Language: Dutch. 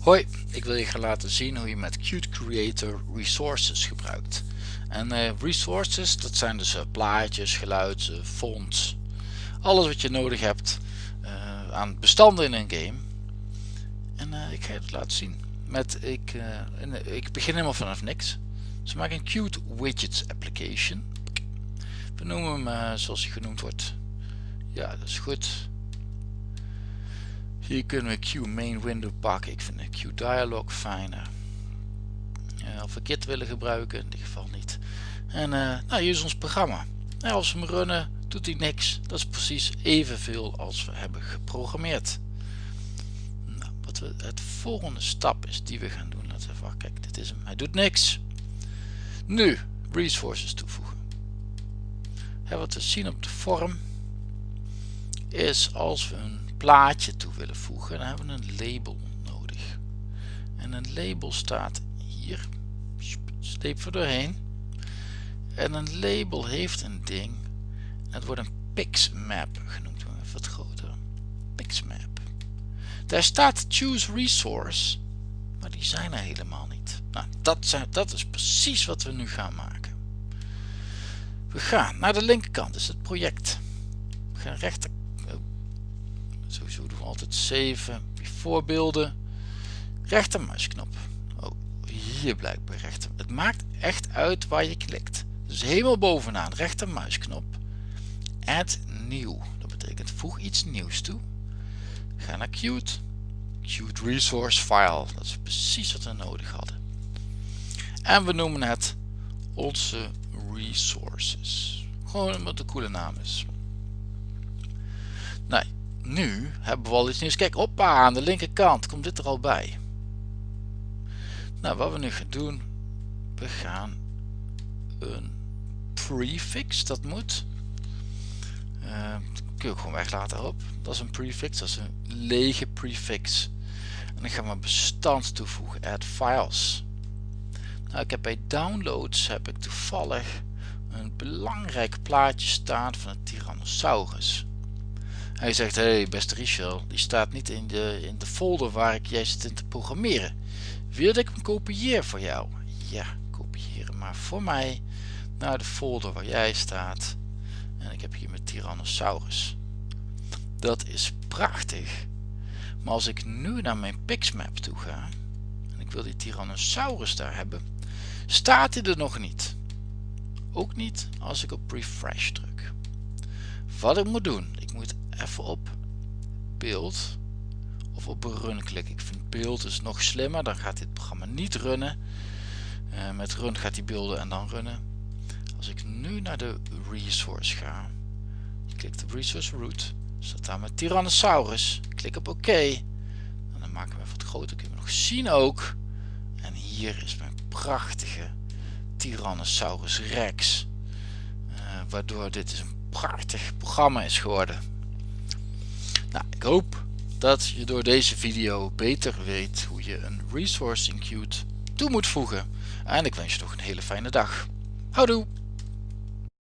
Hoi, ik wil je gaan laten zien hoe je met Qt Creator resources gebruikt. En uh, resources, dat zijn dus uh, plaatjes, geluid, uh, fonts, alles wat je nodig hebt aan bestanden in een game. En ik ga je het laten zien. Met, ik, ik begin helemaal vanaf niks. Dus maak een Qt Widgets application. We noemen hem zoals hij genoemd wordt. Ja, dat is goed. Hier kunnen we Q main window pakken. Ik vind de Q dialog fijner. Of we Git willen gebruiken, in dit geval niet. En uh, nou, hier is ons programma. Nou, als we hem runnen, doet hij niks. Dat is precies evenveel als we hebben geprogrammeerd. Nou, wat we, het volgende stap is die we gaan doen. Laten we even, kijk, dit is hem. Hij doet niks. Nu, resources toevoegen. Wat we zien op de vorm is als we een plaatje toe willen voegen, dan hebben we een label nodig. En een label staat hier. Sleep er doorheen. En een label heeft een ding. Het wordt een pixmap genoemd. Even wat groter. Pixmap. Daar staat choose resource. Maar die zijn er helemaal niet. Nou, dat, zijn, dat is precies wat we nu gaan maken. We gaan naar de linkerkant, is het project. We gaan rechter Sowieso doen we altijd 7. Voorbeelden. Rechtermuisknop. Oh, hier blijkbaar rechter. Het maakt echt uit waar je klikt. Dus helemaal bovenaan rechtermuisknop. Add nieuw. Dat betekent voeg iets nieuws toe. Ga naar Qt. Qt Resource File. Dat is precies wat we nodig hadden. En we noemen het onze resources. Gewoon omdat de coole naam is. Nu hebben we al iets nieuws. Kijk, oppa, aan de linkerkant komt dit er al bij. Nou, wat we nu gaan doen, we gaan een prefix, dat moet. Uh, kun je gewoon weglaten op. Dat is een prefix, dat is een lege prefix. En dan gaan we bestand toevoegen, add files. Nou, ik heb bij downloads heb ik toevallig een belangrijk plaatje staan van een Tyrannosaurus. Hij zegt, hé hey, beste Richel, die staat niet in de, in de folder waar ik jij zit in te programmeren. Wil ik hem kopieer voor jou? Ja, kopiëren maar voor mij naar de folder waar jij staat. En ik heb hier mijn Tyrannosaurus. Dat is prachtig. Maar als ik nu naar mijn Pixmap toe ga, en ik wil die Tyrannosaurus daar hebben, staat hij er nog niet. Ook niet als ik op refresh druk. Wat ik moet doen, ik moet even op beeld of op run klikken. Ik vind beeld is nog slimmer, dan gaat dit programma niet runnen. Uh, met run gaat hij beelden en dan runnen. Als ik nu naar de resource ga, je klikt op resource root, staat daar met Tyrannosaurus, klik op oké. Dan maken we even wat groter, kunnen we nog zien ook. En hier is mijn prachtige Tyrannosaurus Rex. Uh, waardoor dit is een prachtig programma is geworden. Nou, ik hoop dat je door deze video beter weet hoe je een resource in Qt toe moet voegen. En ik wens je nog een hele fijne dag. Houdoe!